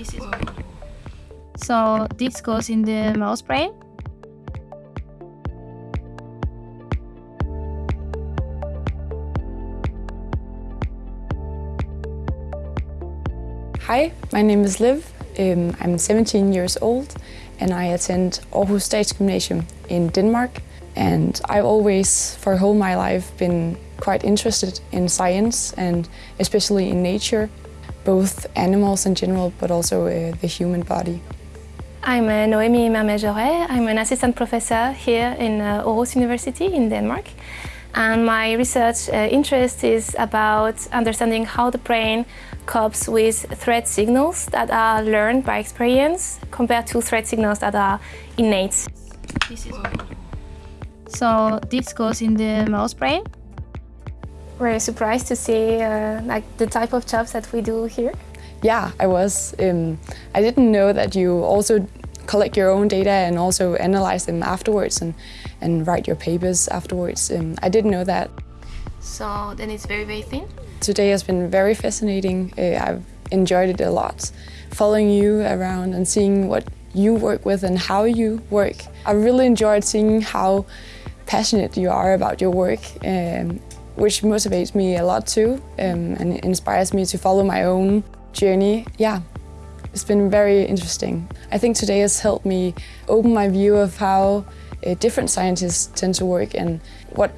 This is so this goes in the mouse brain. Hi, my name is Liv. Um, I'm 17 years old and I attend Aarhus Statsgymnasium in Denmark. And I've always, for whole my life, been quite interested in science and especially in nature, both animals in general, but also uh, the human body. I'm uh, Noémie Mermet-Joret. I'm an assistant professor here in uh, Aarhus University in Denmark. And my research uh, interest is about understanding how the brain copes with threat signals that are learned by experience compared to threat signals that are innate. This is so this goes in the mouse brain. Were you surprised to see uh, like the type of jobs that we do here? Yeah, I was. Um, I didn't know that you also collect your own data and also analyze them afterwards and, and write your papers afterwards. Um, I didn't know that. So then it's very, very thin? Today has been very fascinating. Uh, I've enjoyed it a lot. Following you around and seeing what you work with and how you work. I really enjoyed seeing how passionate you are about your work, um, which motivates me a lot too um, and inspires me to follow my own journey. Yeah, it's been very interesting. I think today has helped me open my view of how uh, different scientists tend to work and what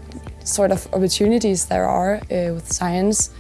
sort of opportunities there are uh, with science.